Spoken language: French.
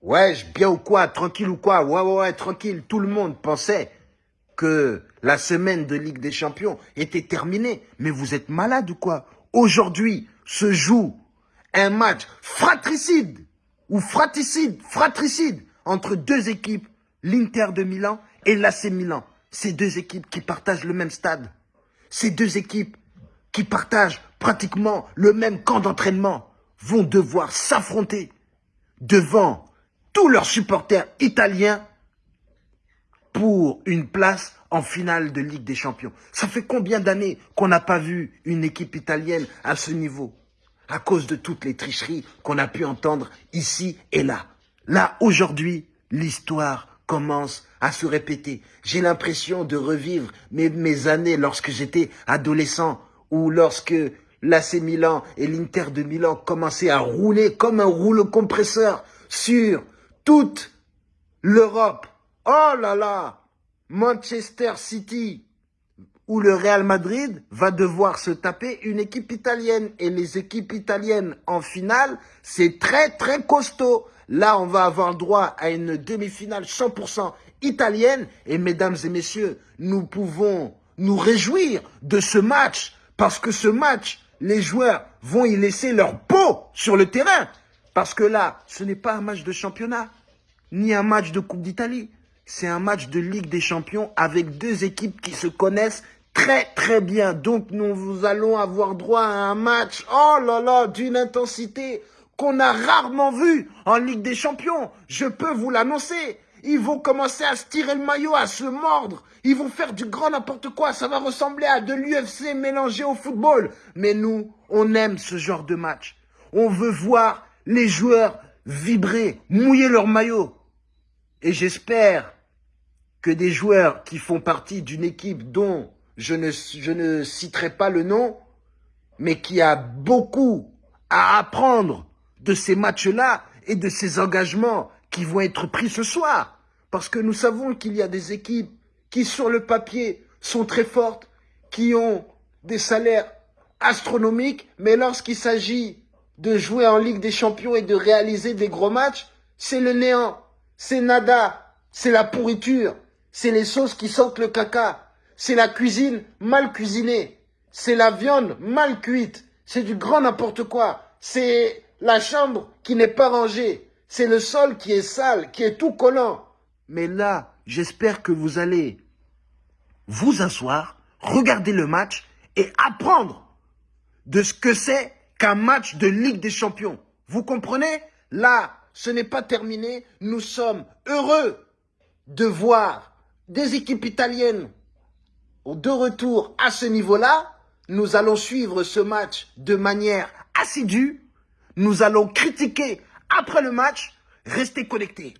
Ouais, bien ou quoi Tranquille ou quoi? Ouais, ouais, ouais, tranquille. Tout le monde pensait que la semaine de Ligue des Champions était terminée. Mais vous êtes malade ou quoi? Aujourd'hui se joue un match fratricide ou fratricide, fratricide entre deux équipes, l'Inter de Milan et l'AC Milan. Ces deux équipes qui partagent le même stade. Ces deux équipes qui partagent pratiquement le même camp d'entraînement vont devoir s'affronter devant tous leurs supporters italiens pour une place en finale de Ligue des Champions. Ça fait combien d'années qu'on n'a pas vu une équipe italienne à ce niveau À cause de toutes les tricheries qu'on a pu entendre ici et là? Là, aujourd'hui, l'histoire commence à se répéter. J'ai l'impression de revivre mes, mes années lorsque j'étais adolescent ou lorsque l'AC Milan et l'Inter de Milan commençaient à rouler comme un rouleau compresseur sur toute l'Europe. Oh là là Manchester City ou le Real Madrid va devoir se taper une équipe italienne. Et les équipes italiennes en finale, c'est très très costaud. Là, on va avoir droit à une demi-finale 100% italienne. Et mesdames et messieurs, nous pouvons nous réjouir de ce match. Parce que ce match, les joueurs vont y laisser leur peau sur le terrain. Parce que là, ce n'est pas un match de championnat, ni un match de Coupe d'Italie. C'est un match de Ligue des Champions avec deux équipes qui se connaissent très très bien. Donc nous allons avoir droit à un match, oh là là, d'une intensité qu'on a rarement vu en Ligue des Champions. Je peux vous l'annoncer. Ils vont commencer à se tirer le maillot, à se mordre. Ils vont faire du grand n'importe quoi. Ça va ressembler à de l'UFC mélangé au football. Mais nous, on aime ce genre de match. On veut voir les joueurs vibrer, mouiller leur maillot. Et j'espère que des joueurs qui font partie d'une équipe dont je ne, citerai pas le nom, mais qui a beaucoup à apprendre de ces matchs-là et de ces engagements qui vont être pris ce soir. Parce que nous savons qu'il y a des équipes qui, sur le papier, sont très fortes, qui ont des salaires astronomiques, mais lorsqu'il s'agit de jouer en Ligue des Champions et de réaliser des gros matchs, c'est le néant, c'est nada, c'est la pourriture, c'est les sauces qui sentent le caca, c'est la cuisine mal cuisinée, c'est la viande mal cuite, c'est du grand n'importe quoi, c'est la chambre qui n'est pas rangée, c'est le sol qui est sale, qui est tout collant. Mais là, j'espère que vous allez vous asseoir, regarder le match et apprendre de ce que c'est qu'un match de Ligue des Champions. Vous comprenez? Là, ce n'est pas terminé. Nous sommes heureux de voir des équipes italiennes de retour à ce niveau-là. Nous allons suivre ce match de manière assidue. Nous allons critiquer après le match. Restez connectés.